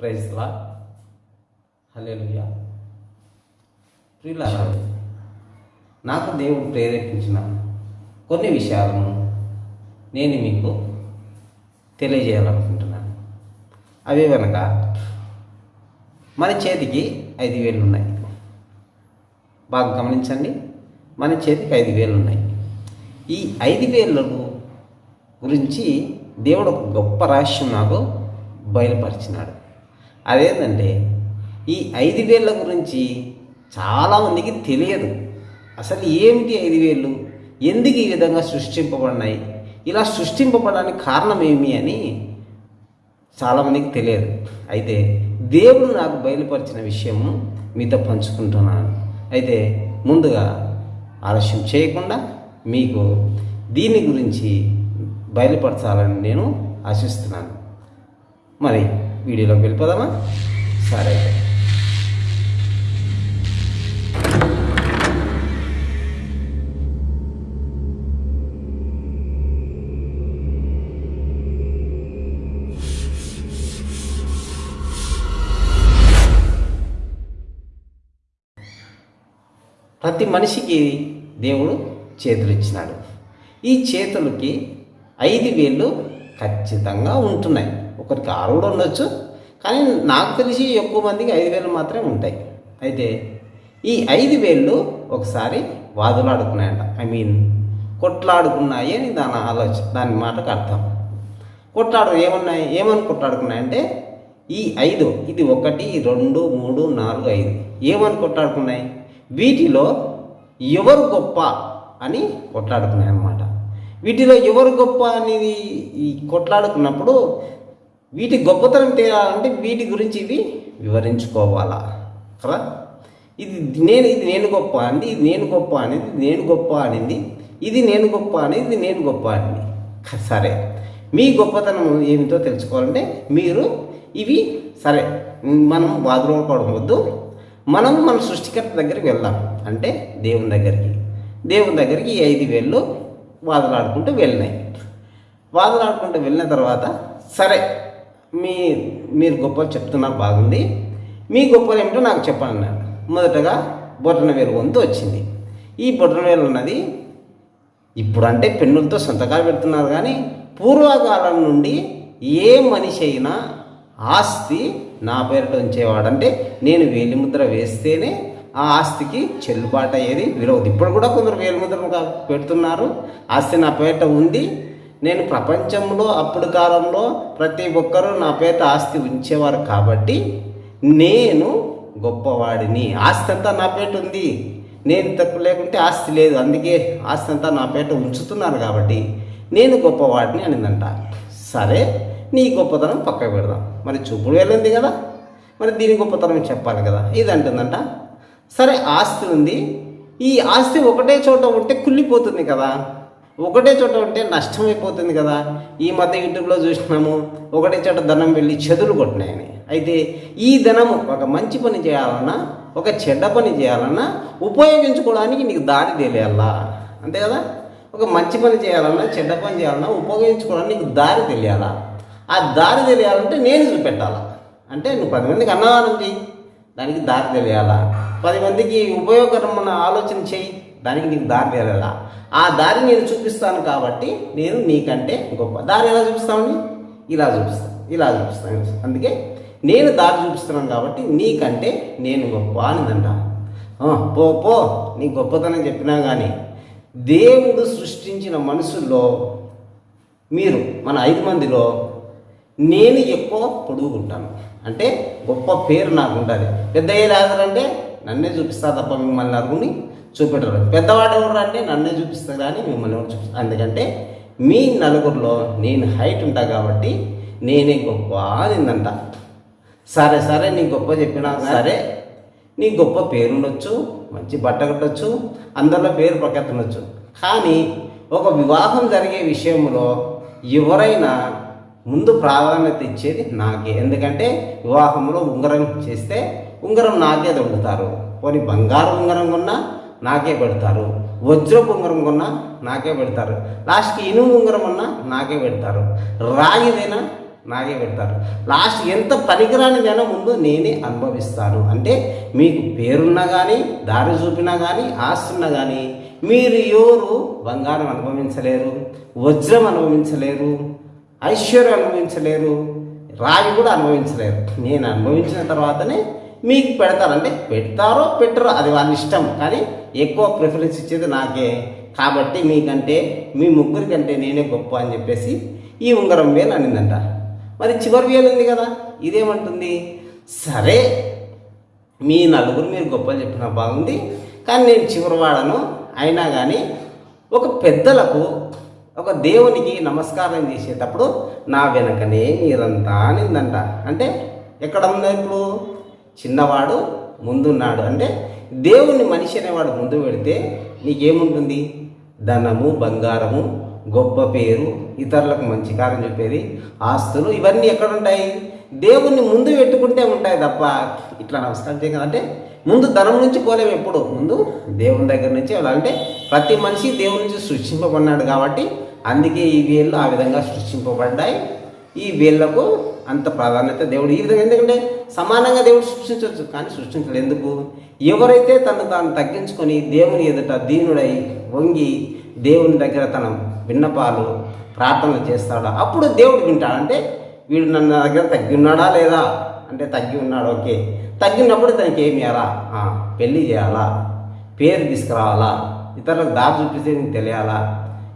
ప్రైజ్లా hallelujah ప్రియులారా నాకు దేవుడు ప్రేరేపించిన కొన్ని విషయాలను నేను మీకు తెలియజేయాలనుకుంటున్నాను. అవి వెనక మన చేతికి ఐదు వేలు ఉన్నాయి బాగా గమనించండి మన చేతికి ఐదు వేలు ఉన్నాయి ఈ ఐదు వేలకు గురించి దేవుడు ఒక గొప్ప రహస్యం నాకు బయలుపరిచినాడు. అదేంటంటే ఈ ఐదు వేల గురించి చాలామందికి తెలియదు. అసలు ఏమిటి ఐదు వేలు ఎందుకు ఈ విధంగా సృష్టింపబడినాయి? ఇలా సృష్టింపబడడానికి కారణం ఏమి అని చాలామందికి తెలియదు. అయితే దేవుడు నాకు బయలుపరిచిన విషయము మీతో పంచుకుంటున్నాను. అయితే ముందుగా ఆలస్యం చేయకుండా మీకు దీని గురించి బయలుపరచాలని నేను ఆశిస్తున్నాను. మరి వీడియోలోకి వెళ్ళిపోదామా? సరే. అయితే ప్రతి మనిషికి దేవుడు చేతులు ఇచ్చినాడు. ఈ చేతులకి ఐదు వేళ్ళు ఖచ్చితంగా ఉంటున్నాయి. ఒకరికి ఆరు కూడా ఉండొచ్చు. కానీ నాకు తెలిసి ఎక్కువ మందికి ఐదు వేలు మాత్రమే ఉంటాయి. అయితే ఈ ఐదు వేళ్ళు ఒకసారి వాదులాడుకున్నాయంట. ఐ మీన్ కొట్లాడుకున్నాయి అని దాని ఆలోచన దాని మాటకు అర్థం. కొట్లాడు ఏమన్నాయి? ఏమని కొట్లాడుకున్నాయంటే ఈ ఐదు ఇది ఒకటి రెండు మూడు నాలుగు ఐదు. ఏమని కొట్లాడుకున్నాయి? వీటిలో ఎవరు గొప్ప అని కొట్లాడుకున్నాయి అన్నమాట వీటిలో ఎవరు గొప్ప అనేది ఈ కొట్లాడుకున్నప్పుడు వీటి గొప్పతనం తేలాలంటే వీటి గురించి ఇవి వివరించుకోవాలా? కదా? ఇది నేను ఇది నేను గొప్ప అంది ఇది నేను గొప్ప అనేది నేను గొప్ప అనింది ఇది నేను గొప్ప అనేది ఇది నేను గొప్ప అనింది. సరే. మీ గొప్పతనం ఏమిటో తెలుసుకోవాలంటే మీరు ఇవి సరే మనం బాధపడడం వద్దు మనం మన సృష్టికర్త దగ్గరికి వెళ్దాం. అంటే దేవుని దగ్గరికి. దేవుని దగ్గరికి ఈ ఐదు వేళ్ళు వాదలాడుకుంటూ వెళ్ళినాయి. వాదలాడుకుంటూ వెళ్ళిన తర్వాత సరే మీ మీరు గొప్పలు చెప్తున్నారు బాగుంది. మీ గొప్పలు ఏమిటో నాకు చెప్పండి మొదటగా బొటన వంతు వచ్చింది. ఈ బొటన ఉన్నది ఇప్పుడంటే పెన్నులతో సంతకాలు పెడుతున్నారు కానీ పూర్వకాలం నుండి ఏ మనిషి అయినా ఆస్తి నా పేరిట ఉంచేవాడంటే నేను వేలిముద్ర వేస్తేనే ఆ ఆస్తికి చెల్లుబాటు అయ్యేది. విలువ ఇప్పుడు కూడా కొందరు వేలిముద్రలు పెడుతున్నారు. ఆస్తి నా పేరిట ఉంది. నేను ప్రపంచంలో అప్పుడు కాలంలో ప్రతి ఒక్కరూ నా పేట ఆస్తి ఉంచేవారు కాబట్టి నేను గొప్పవాడిని. ఆస్తి అంతా నా పేట ఉంది. నేను తక్కువ లేకుంటే ఆస్తి లేదు. అందుకే ఆస్తి అంతా నా పేట ఉంచుతున్నారు కాబట్టి నేను గొప్పవాడిని అనిందంట. సరే నీ గొప్పతనం పక్కకు పెడదాం. మరి చూపుడు వెళ్ళింది కదా. మరి దీని గొప్పతనం చెప్పాలి కదా. ఇది అంటుందంట. సరే ఆస్తి ఉంది. ఈ ఆస్తి ఒకటే చోట ఉంటే కుళ్ళిపోతుంది కదా. ఒకటే చోట ఉంటే నష్టం అయిపోతుంది కదా. ఈ మధ్య యూట్యూబ్లో చూసినాము ఒకటే చోట ధనం వెళ్ళి చెదులు కొట్టినాయని. అయితే ఈ ధనము ఒక మంచి పని చేయాలన్నా ఒక చెడ్డ పని చేయాలన్నా ఉపయోగించుకోవడానికి నీకు దారి తెలియాలా? అంతే కదా? ఒక మంచి పని చేయాలన్నా చెడ్డ పని చేయాలన్నా ఉపయోగించుకోవడానికి నీకు దారి తెలియాలా? ఆ దారి తెలియాలంటే నేను చూపెట్టాలా? అంటే నువ్వు పది మందికి అన్నదానం చెయ్యి దానికి దారి తెలియాలా? పది మందికి ఉపయోగకరమైన ఆలోచన చెయ్యి. దానికి నీకు దారి తెలియాలా ఆ దారి నేను చూపిస్తాను కాబట్టి నేను నీకంటే గొప్ప. దారి ఎలా చూపిస్తామని ఇలా చూపిస్తాను ఇలా చూపిస్తాను అందుకే నేను దారి చూపిస్తున్నాను కాబట్టి నీకంటే నేను గొప్ప అనిదంట పో పో. నీ గొప్పతనం చెప్పినా కానీ దేవుడు సృష్టించిన మనుషుల్లో మీరు మన ఐదు మందిలో నేను ఎక్కువ పొడుగుంటాను అంటే గొప్ప పేరు నాకు ఉంటుంది పెద్ద అంటే నన్నే చూపిస్తా తప్ప మిమ్మల్ని నరుగుని చూపెట్టరు. పెద్దవాడు ఎవరు అంటే నన్నే చూపిస్తా కానీ మిమ్మల్ని ఎవరు ఎందుకంటే మీ నలుగురిలో నేను హైట్ ఉంటా కాబట్టి నేనే గొప్ప అనిందంట. సరే సరే నీ గొప్ప చెప్పినా సరే నీ గొప్ప పేరు ఉండొచ్చు మంచి బట్ట కట్టొచ్చు అందరిలో పేరు ప్రకెత్తనొచ్చు కానీ ఒక వివాహం జరిగే విషయంలో ఎవరైనా ముందు ప్రాధాన్యత ఇచ్చేది నాకే. ఎందుకంటే వివాహంలో ఉంగరం చేస్తే ఉంగరం నాకే దొరుకుతారు. పోనీ బంగారు ఉంగరం కొన్నా నాకే పెడతారు. వజ్రపు ఉంగరం కొన్నా నాకే పెడతారు. లాస్ట్కి ఇనుము ఉంగరం అన్నా నాకే పెడతారు. రాగిదైనా నాకే పెడతారు. లాస్ట్ ఎంత పనికిరాని జనం ముందు నేనే అనుభవిస్తాను. అంటే మీకు పేరున్నా కానీ దారి చూపినా కానీ ఆస్తున్నా కానీ మీరు ఎవరు బంగారం అనుభవించలేరు వజ్రం అనుభవించలేరు ఐశ్వర్యం అనుభవించలేరు రాయి కూడా అనుభవించలేరు. నేను అనుభవించిన తర్వాతనే మీకు పెడతారంటే పెడతారో పెట్టరో అది వాళ్ళ ఇష్టం. కానీ ఎక్కువ ప్రిఫరెన్స్ ఇచ్చేది నాకే. కాబట్టి మీకంటే మీ ముగ్గురి కంటే నేనే గొప్ప అని చెప్పేసి ఈ ఉంగరం వేలు అనిందంట. మరి చివరి వేలు ఉంది కదా ఇదేమంటుంది? సరే మీ నలుగురు మీరు గొప్పలు చెప్పిన బాగుంది. కానీ నేను చివరి వాడను. అయినా కానీ ఒక పెద్దలకు ఒక దేవునికి నమస్కారం చేసేటప్పుడు నా వెనకనే మీరంతా అనిందంట. అంటే ఎక్కడ ఉంది ఇప్పుడు? చిన్నవాడు ముందున్నాడు. అంటే దేవుణ్ణి మనిషి అనేవాడు ముందు పెడితే నీకేముంటుంది? ధనము బంగారము గొప్ప పేరు ఇతరులకు మంచి కార్యం చెప్పేది ఆస్తులు ఇవన్నీ ఎక్కడ ఉంటాయి దేవుణ్ణి ముందు పెట్టుకుంటే ఉంటాయి తప్ప ఇట్లా నమస్కారం చేయగల అంటే ముందు ధనం నుంచి పోలేము ఎప్పుడు. ముందు దేవుని దగ్గర నుంచి అంటే ప్రతి మనిషి దేవుని నుంచి సృష్టింపబడినాడు కాబట్టి అందుకే ఈ వేళ్ళు ఆ విధంగా సృష్టింపబడ్డాయి. ఈ వేళ్ళకు అంత ప్రాధాన్యత దేవుడు ఈ విధంగా ఎందుకంటే సమానంగా దేవుడు సృష్టించవచ్చు కానీ సృష్టించలేదు ఎందుకు? ఎవరైతే తను తాను తగ్గించుకొని దేవుని ఎదుట దీనుడై వంగి దేవుని దగ్గర తన విన్నపాలు ప్రార్థనలు చేస్తాడో అప్పుడు దేవుడు వింటాడు. అంటే వీడు నన్ను దగ్గర తగ్గి ఉన్నాడా లేదా? అంటే తగ్గి ఉన్నాడు ఓకే. తగ్గినప్పుడు తనకి ఏమి ఇవ్వాలా పెళ్ళి చేయాలా? పేరు తీసుకురావాలా? ఇతరులకు దారి చూపిస్తే నీకు తెలియాలా?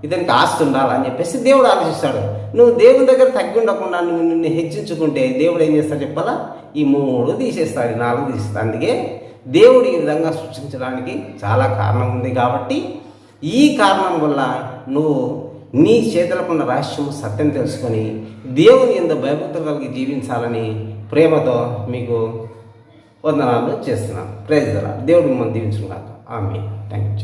ఇతనికి ఆస్తి ఉండాలని చెప్పేసి దేవుడు ఆలోచిస్తాడు నువ్వు దేవుని దగ్గర తగ్గి ఉండకుండా నువ్వు నిన్ను హెచ్చించుకుంటే దేవుడు ఏం చేస్తాడు చెప్పాలా? ఈ మూడు తీసేస్తాడు నాలుగు తీసేస్తాడు. అందుకే దేవుడు ఈ విధంగా సృష్టించడానికి చాలా కారణం ఉంది కాబట్టి ఈ కారణం వల్ల నువ్వు నీ చేతులకున్న రహస్యం సత్యం తెలుసుకొని దేవుని ఎంత భయభక్తులు కలిగి జీవించాలని ప్రేమతో మీకు వందనాలు చేస్తున్నాను. ప్రైజ్ దేవుడు మిమ్మల్ని దీవించుకున్నాను ఆమె థ్యాంక్ యూ